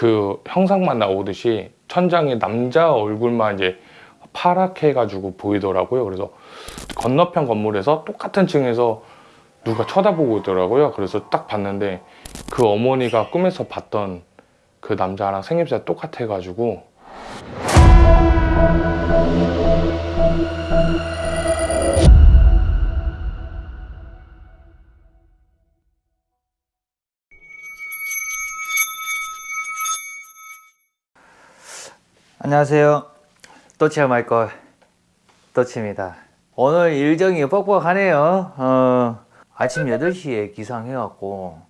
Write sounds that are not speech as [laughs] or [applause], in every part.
그 형상만 나오듯이 천장에 남자 얼굴만 이제 파랗게 해가지고 보이더라고요. 그래서 건너편 건물에서 똑같은 층에서 누가 쳐다보고 있더라고요. 그래서 딱 봤는데 그 어머니가 꿈에서 봤던 그 남자랑 생김새가 똑같아가지고 안녕하세요. 또치아 말걸 또치입니다. 오늘 일정이 뻑뻑하네요. 어, 아침 8시에 기상해갖고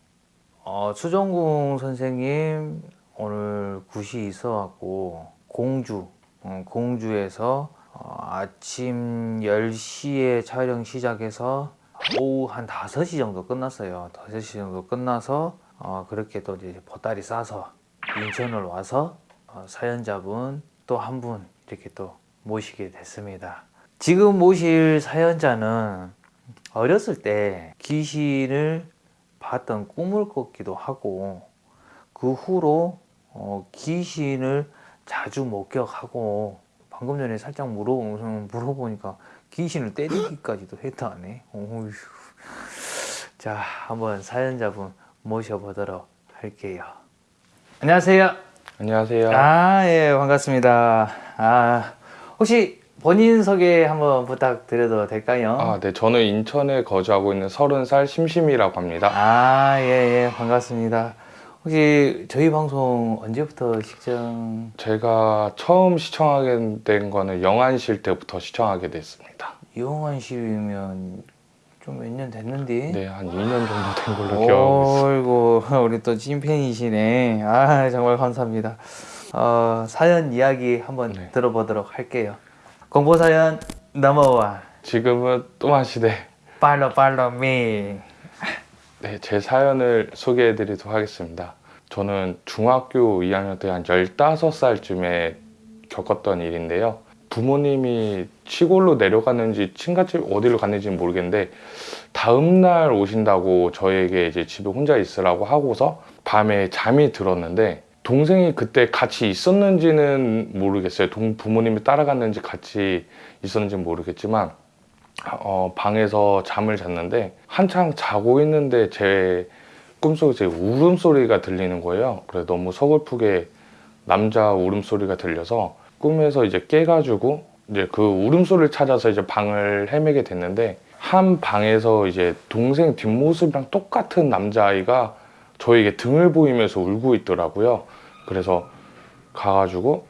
어, 수정궁 선생님 오늘 굿이 있어갖고 공주 어, 공주에서 어, 아침 10시에 촬영 시작해서 오후 한 5시 정도 끝났어요. 5시 정도 끝나서 어, 그렇게 또 이제 보따리 싸서 인천을 와서 어, 사연자분 또 한 분 이렇게 또 모시게 됐습니다. 지금 모실 사연자는 어렸을 때 귀신을 봤던 꿈을 꿨기도 하고 그 후로 어, 귀신을 자주 목격하고 방금 전에 살짝 물어, 물어보니까 귀신을 때리기까지도 했다네. 어휴. 자, 한번 사연자분 모셔보도록 할게요. 안녕하세요. 안녕하세요. 아, 예, 반갑습니다. 아, 혹시 본인 소개 한번 부탁드려도 될까요? 아, 네. 저는 인천에 거주하고 있는 30살 심심이라고 합니다. 아, 예, 예, 반갑습니다. 혹시 저희 방송 언제부터 시청, 제가 처음 시청하게 된 거는 영안실 때부터 시청하게 됐습니다. 씨면 좀 몇 년 됐는데? 네, 한 2년 정도 된 걸로 기억하고. 어이구, 우리 또 찐팬이시네. 아, 정말 감사합니다. 어, 사연 이야기 한번 네. 들어보도록 할게요. 공보 사연 넘어와. 지금은 또한 시대. 팔로 팔로 미. 네, 제 사연을 소개해 드리도록 하겠습니다. 저는 중학교 2학년 때 한 15살쯤에 겪었던 일인데요. 부모님이 시골로 내려갔는지 친가집 어디로 갔는지 모르겠는데 다음날 오신다고 저에게 이제 집에 혼자 있으라고 하고서 밤에 잠이 들었는데 동생이 그때 같이 있었는지는 모르겠어요. 동, 부모님이 따라갔는지 같이 있었는지는 모르겠지만 어, 방에서 잠을 잤는데 한창 자고 있는데 제 꿈속에 제 울음소리가 들리는 거예요. 그래 너무 서글프게 남자 울음소리가 들려서 꿈에서 이제 깨가지고 이제 그 울음소리를 찾아서 이제 방을 헤매게 됐는데 한 방에서 이제 동생 뒷모습이랑 똑같은 남자아이가 저에게 등을 보이면서 울고 있더라고요. 그래서 가가지고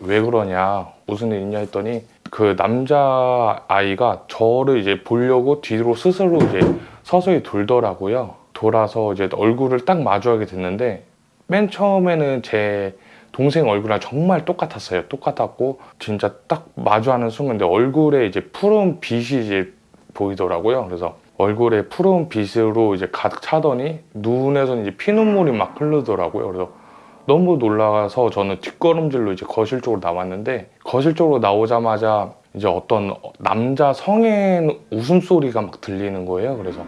왜 그러냐 무슨 일 있냐 했더니 그 남자 아이가 저를 이제 보려고 뒤로 스스로 이제 서서히 돌더라고요. 돌아서 이제 얼굴을 딱 마주하게 됐는데 맨 처음에는 제 동생 얼굴이랑 정말 똑같았어요. 똑같았고 진짜 딱 마주하는 순간 내 얼굴에 이제 푸른 빛이 이제 보이더라고요. 그래서 얼굴에 푸른 빛으로 이제 가득 차더니 눈에서 이제 피눈물이 막 흐르더라고요. 그래서 너무 놀라서 저는 뒷걸음질로 이제 거실 쪽으로 나왔는데 거실 쪽으로 나오자마자 이제 어떤 남자 성인 웃음소리가 막 들리는 거예요. 그래서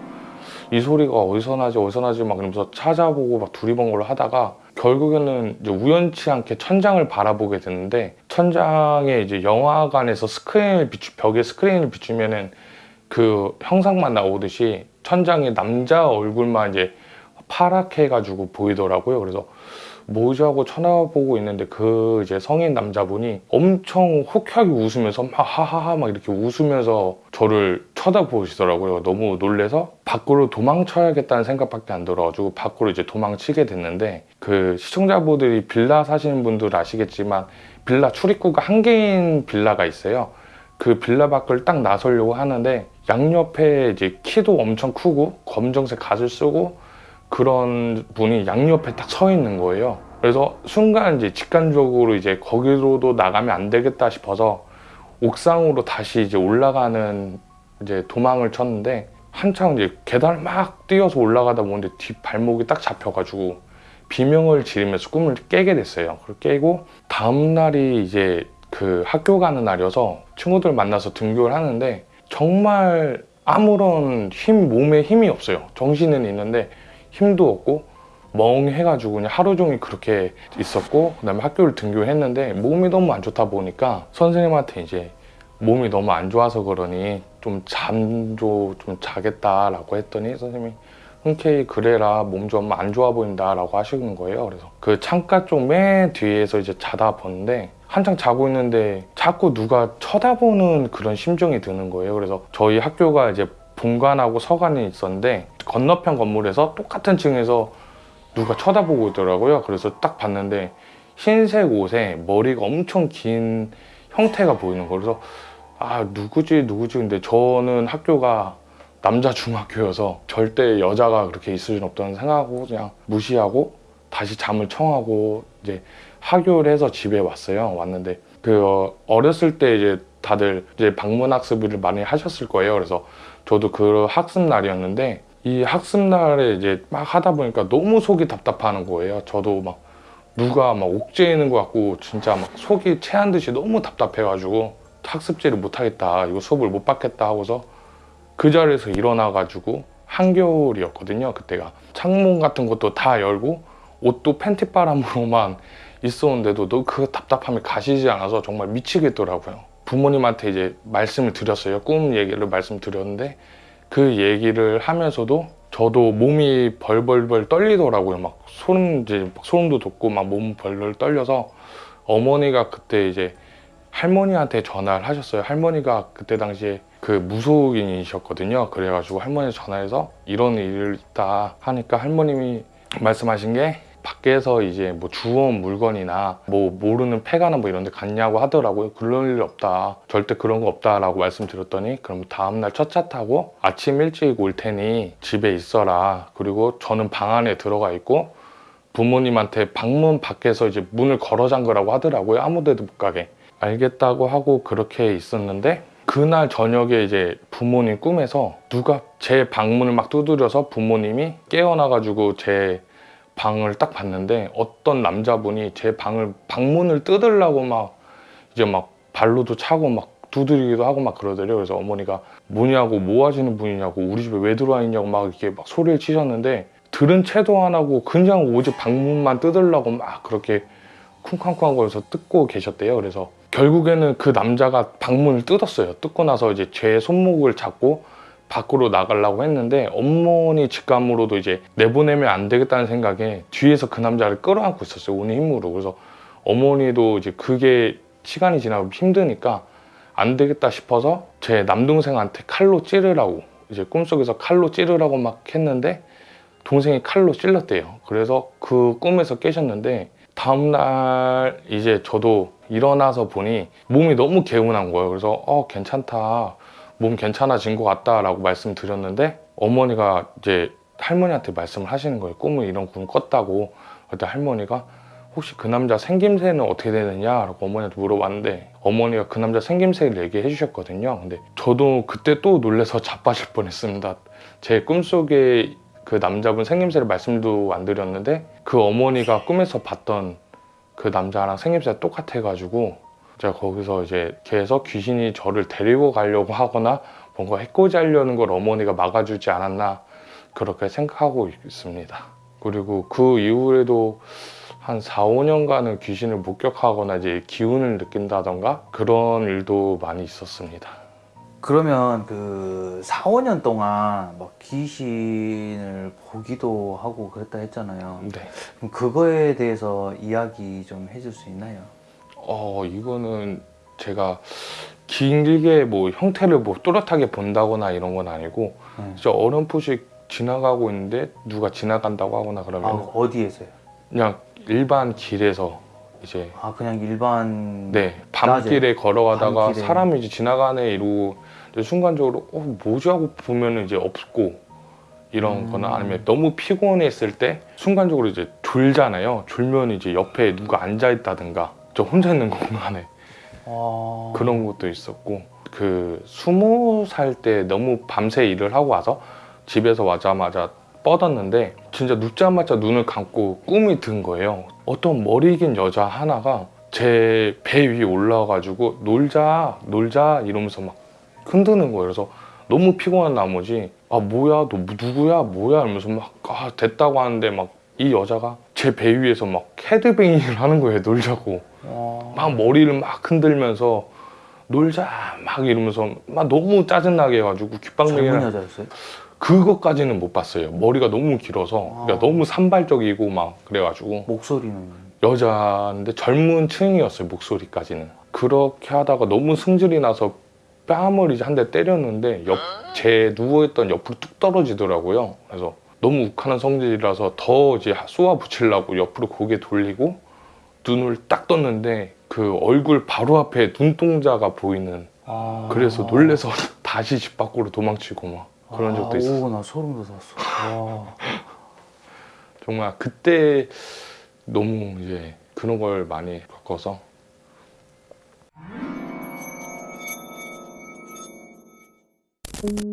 이 소리가 어디서 나지 어디서 나지 막 이러면서 찾아보고 막 두리번거를 하다가 결국에는 이제 우연치 않게 천장을 바라보게 됐는데 천장에 이제 영화관에서 스크린을 비추 벽에 스크린을 비추면은 그 형상만 나오듯이 천장에 남자 얼굴만 이제 파랗게 해가지고 보이더라고요. 그래서 하고 쳐다보고 있는데 그 이제 성인 남자분이 엄청 호쾌하게 웃으면서 막 하하하 막 이렇게 웃으면서 저를 쳐다보시더라고요. 너무 놀래서 밖으로 도망쳐야겠다는 생각밖에 안 들어가지고 밖으로 이제 도망치게 됐는데 그 시청자분들이 빌라 사시는 분들 아시겠지만 빌라 출입구가 한 개인 빌라가 있어요. 그 빌라 밖을 딱 나서려고 하는데 양옆에 이제 키도 엄청 크고 검정색 갓을 쓰고 그런 분이 양옆에 딱 서 있는 거예요. 그래서 순간 이제 직관적으로 이제 거기로도 나가면 안 되겠다 싶어서 옥상으로 다시 이제 올라가는 이제 도망을 쳤는데 한창 이제 계단을 막 뛰어서 올라가다 보는데 뒷 발목이 딱 잡혀가지고 비명을 지르면서 꿈을 깨게 됐어요. 그걸 깨고 다음 날이 이제 그 학교 가는 날이어서 친구들 만나서 등교를 하는데 정말 아무런 힘 몸에 힘이 없어요. 정신은 있는데 힘도 없고 멍해가지고 그냥 하루 종일 그렇게 있었고 그 다음에 학교를 등교했는데 몸이 너무 안 좋다 보니까 선생님한테 이제 몸이 너무 안 좋아서 그러니 좀 잠도 좀 자겠다 라고 했더니 선생님이 흔쾌히 그래라 몸 좀 안 좋아 보인다 라고 하시는 거예요. 그래서 그 창가 쪽 맨 뒤에서 이제 자다 보는데 한창 자고 있는데 자꾸 누가 쳐다보는 그런 심정이 드는 거예요. 그래서 저희 학교가 이제 본관하고 서관이 있었는데 건너편 건물에서 똑같은 층에서 누가 쳐다보고 있더라고요. 그래서 딱 봤는데 흰색 옷에 머리가 엄청 긴 형태가 보이는 거예요. 그래서 아 누구지 누구지 근데 저는 학교가 남자 중학교여서 절대 여자가 그렇게 있을 일 없다는 생각하고 그냥 무시하고 다시 잠을 청하고 이제 하교를 해서 집에 왔어요. 왔는데 그 어, 어렸을 때 이제 다들 이제 방문 학습을 많이 하셨을 거예요. 그래서 저도 그 학습 날이었는데 이 학습 날에 이제 막 하다 보니까 너무 속이 답답하는 거예요. 저도 막 누가 막 옥죄이는 것 같고 진짜 막 속이 체한 듯이 너무 답답해가지고 학습지를 못 하겠다 이거 수업을 못 받겠다 하고서 그 자리에서 일어나 가지고 한겨울이었거든요 그때가. 창문 같은 것도 다 열고 옷도 팬티바람으로만 [laughs] 있었는데도 너그 답답함이 가시지 않아서 정말 미치겠더라고요. 부모님한테 이제 말씀을 드렸어요. 꿈 얘기를 말씀드렸는데 그 얘기를 하면서도 저도 몸이 벌벌벌 떨리더라고요. 막 소름 이제 막 소름도 돋고 막 몸 벌벌 떨려서 어머니가 그때 이제 할머니한테 전화를 하셨어요. 할머니가 그때 당시에 그 무속인이셨거든요. 그래가지고 할머니 전화해서 이런 일이 있다 하니까 할머님이 말씀하신 게 밖에서 이제 뭐 주워온 물건이나 뭐 모르는 폐가나 뭐 이런 데 갔냐고 하더라고요. 그럴 일 없다. 절대 그런 거 없다 라고 말씀드렸더니 그럼 다음날 첫 차 타고 아침 일찍 올 테니 집에 있어라. 그리고 저는 방 안에 들어가 있고 부모님한테 방문 밖에서 이제 문을 걸어 잠그라고 하더라고요. 아무 데도 못 가게. 알겠다고 하고 그렇게 있었는데 그날 저녁에 이제 부모님 꿈에서 누가 제 방문을 막 두드려서 부모님이 깨어나가지고 제 방을 딱 봤는데 어떤 남자분이 제 방을 방문을 뜯으려고 막 이제 막 발로도 차고 막 두드리기도 하고 막 그러더래요. 그래서 어머니가 뭐냐고 뭐 하시는 분이냐고 우리 집에 왜 들어와 있냐고 막 이렇게 막 소리를 치셨는데 들은 채도 안 하고 그냥 오직 방문만 뜯으려고 막 그렇게 쿵쾅쿵쾅 거려서 뜯고 계셨대요. 그래서 결국에는 그 남자가 방문을 뜯었어요. 뜯고 나서 이제 제 손목을 잡고 밖으로 나가려고 했는데 어머니 직감으로도 이제 내보내면 안 되겠다는 생각에 뒤에서 그 남자를 끌어안고 있었어요. 온 힘으로. 그래서 어머니도 이제 그게 시간이 지나고 힘드니까 안 되겠다 싶어서 제 남동생한테 칼로 찌르라고 이제 꿈속에서 칼로 찌르라고 막 했는데 동생이 칼로 찔렀대요. 그래서 그 꿈에서 깨셨는데 다음날 이제 저도 일어나서 보니 몸이 너무 개운한 거예요. 그래서 어 괜찮다. 몸 괜찮아진 것 같다 라고 말씀드렸는데 어머니가 이제 할머니한테 말씀을 하시는 거예요. 꿈을 이런 꿈을 꿨다고. 그때 할머니가 혹시 그 남자 생김새는 어떻게 되느냐 라고 어머니한테 물어봤는데 어머니가 그 남자 생김새를 얘기해 주셨거든요. 근데 저도 그때 또 놀래서 [laughs] 자빠질 뻔했습니다. 제 꿈속에 그 남자분 생김새를 말씀도 안 드렸는데 그 어머니가 꿈에서 봤던 그 남자랑 생김새가 똑같아가지고 제가 거기서 이제 계속 귀신이 저를 데리고 가려고 하거나 뭔가 해코지 하려는 걸 어머니가 막아주지 않았나 그렇게 생각하고 있습니다. 그리고 그 이후에도 한 4, 5년간은 귀신을 목격하거나 이제 기운을 느낀다던가 그런 일도 많이 있었습니다. 그러면 그 4, 5년 동안 막 귀신을 보기도 하고 그랬다 했잖아요. 네. 그럼 그거에 대해서 이야기 좀 해줄 수 있나요? 어 이거는 제가 길게 뭐 형태를 뭐 또렷하게 본다거나 이런 건 아니고 네. 진짜 어렴풋이 지나가고 있는데 누가 지나간다고 하거나 그러면 아, 어디에서요? 그냥 일반 길에서 이제 아 그냥 일반 네 밤길에 걸어가다가 밤길에. 사람이 이제 지나가네 이러고 순간적으로 어 뭐지 하고 보면은 이제 없고 이런 음. 거나 아니면 너무 피곤했을 때 순간적으로 이제 졸잖아요 졸면 이제 옆에 누가 앉아 있다든가 저 혼자 있는 공간에 아... 그런 것도 있었고 그 스무 살 때 너무 밤새 일을 하고 와서 집에서 와자마자 뻗었는데 진짜 눕자마자 눈을 감고 꿈이 든 거예요. 어떤 머리 긴 여자 하나가 제 배 위에 올라와가지고 놀자 놀자 이러면서 막 흔드는 거예요. 그래서 너무 피곤한 나머지 아 뭐야 너 누구야 뭐야 이러면서 막 아, 됐다고 하는데 막 이 여자가 제 배 위에서 막 헤드뱅잉을 하는 거예요 놀자고 와. 막 머리를 막 흔들면서 놀자 막 이러면서 막 너무 짜증나게 해가지고 젊은 귓방맹이랑 여자였어요? 그것까지는 못 봤어요. 머리가 너무 길어서. 그러니까 아. 너무 산발적이고 막 그래가지고. 목소리는. 여자인데 젊은 층이었어요 목소리까지는. 그렇게 하다가 너무 승질이 나서 뺨을 이제 한 대 때렸는데 옆, 제 누워있던 옆으로 뚝 떨어지더라고요. 그래서 너무 욱하는 성질이라서 더 이제 쏘아 붙이려고 옆으로 고개 돌리고 눈을 딱 떴는데 그 얼굴 바로 앞에 눈동자가 보이는. 아. 그래서 놀래서 [laughs] 다시 집 밖으로 도망치고 막 그런 적도 있었어요 오, 나 소름 돋았어. 와. [laughs] 정말 그때 너무 이제 그런 걸 많이 겪어서 음.